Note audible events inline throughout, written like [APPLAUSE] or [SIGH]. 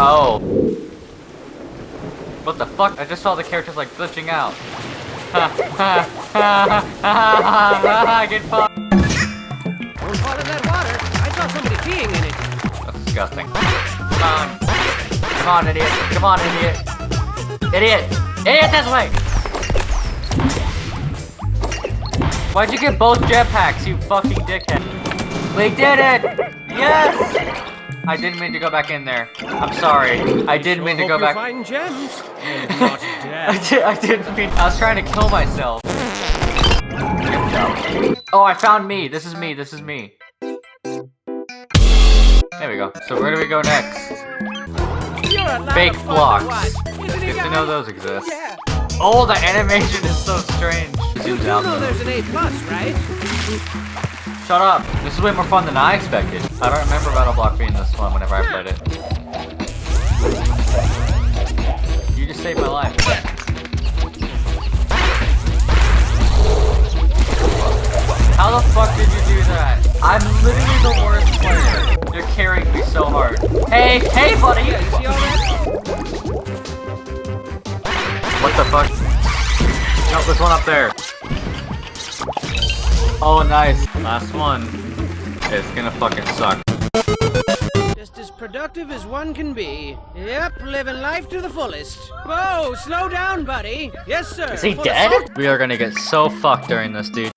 Oh. What the fuck? I just saw the characters like glitching out. Ha ha ha ha ha ha Get fucked. Fall in that water. I saw somebody peeing in it. That's disgusting. Come on. Come on, idiot. Come on, idiot. Idiot. Idiot this way. Why'd you get both jetpacks, you fucking dickhead? We did it! Yes! I didn't mean to go back in there. I'm sorry. I didn't mean to go back. find gems. [LAUGHS] I, did, I didn't mean. I was trying to kill myself. Oh, I found me. This is me. This is me. There we go. So where do we go next? You're a lot Fake of fun to blocks. watch. Good to know those exist. Yeah. Oh, the animation is so strange. You Zooms do out. know there's an A plus, right? Shut up. This is way more fun than I expected. I don't remember BattleBlock being this fun whenever I played it. You just saved my life. How the fuck did you do that? I'm literally the worst player. You're carrying me so hard. Hey, hey, buddy! What the fuck? No, there's one up there. Oh, nice. Last one. It's gonna fucking suck. Just as productive as one can be. Yep, living life to the fullest. Whoa, slow down, buddy. Yes, sir. Is he Full dead? We are gonna get so fucked during this, dude.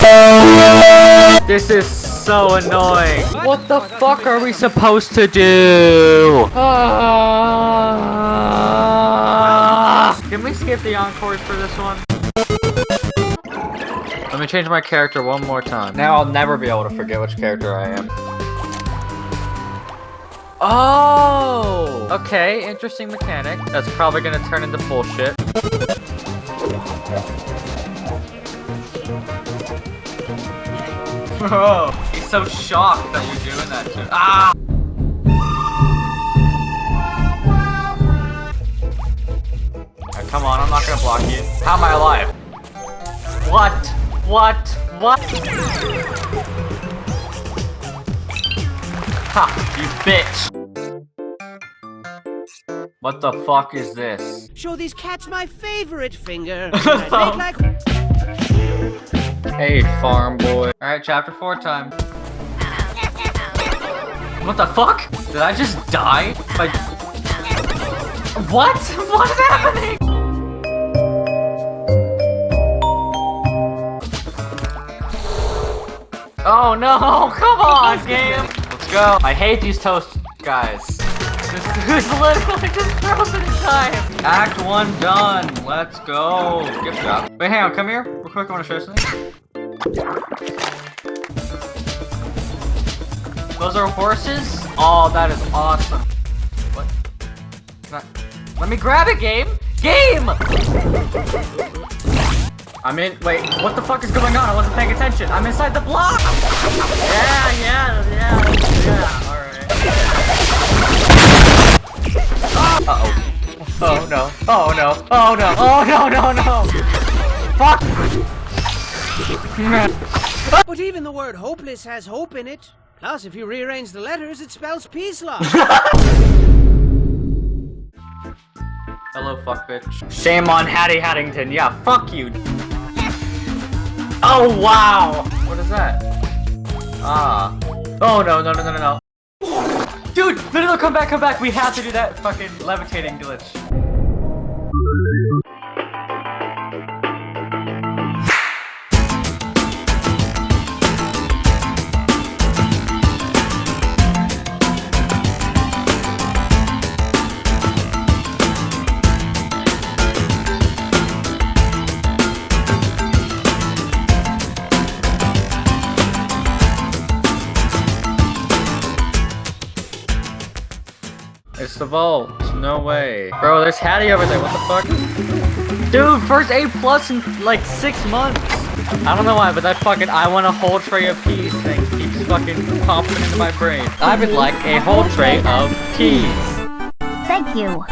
This is so annoying. What the fuck are we supposed to do? Ah. Can we skip the encores for this one? Let me change my character one more time. Now I'll never be able to forget which character I am. Oh! Okay, interesting mechanic. That's probably gonna turn into bullshit. [LAUGHS] Bro, he's so shocked that you're doing that to him. Ah! Alright, come on, I'm not gonna block you. How am I alive? What? What? What? Ha! You bitch! What the fuck is this? Show these cats my favorite finger. [LAUGHS] Like Hey, farm boy. Alright, chapter 4 time. What the fuck? Did I just die? Like... What? [LAUGHS] What is happening? Oh no, [LAUGHS] come on, game! Let's go. I hate these toast guys. This [LAUGHS] is literally just frozen in time. Act 1 done. Let's go. Gift shop. Wait, hang on, come here. Real quick, I want to show you something. Those are horses? Oh, that is awesome. What? I... Let me grab it, game! Game! I'm in- wait, what the fuck is going on? I wasn't paying attention. I'm inside the block! Yeah, yeah, yeah, yeah, alright. Uh-oh. Oh no, oh no, oh no, oh no, no, no! Fuck! [LAUGHS] But even the word hopeless has hope in it. Plus, if you rearrange the letters, it spells peace love. [LAUGHS] Hello, fuck bitch. Shame on Hatty Hattington. Yeah, fuck you. Oh, wow. What is that? Ah. Oh, no, no, no, no, no, no. Dude, no, no, no, come back, come back. We have to do that fucking levitating glitch. It's the vault. No way. Bro, there's Hatty over there. What the fuck? Dude, first A plus in like six months. I don't know why, but that fucking I want a whole tray of peas thing keeps fucking popping into my brain. I would like a whole tray of peas. Thank you.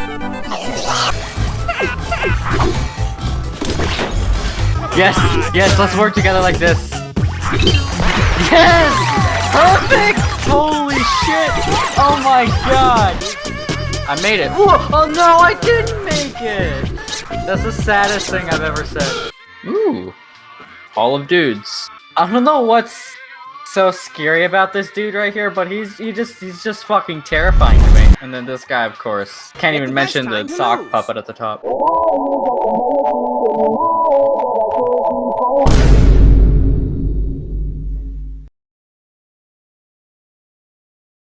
Yes, yes, let's work together like this. Yes! Perfect! Holy shit! Oh my god! I made it. Ooh, oh no, I didn't make it. That's the saddest thing I've ever said. Ooh, all of dudes. I don't know what's so scary about this dude right here, but he's he just he's just fucking terrifying to me. And then this guy, of course, can't even the mention the sock lose. puppet at the top. [LAUGHS]